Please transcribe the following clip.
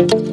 you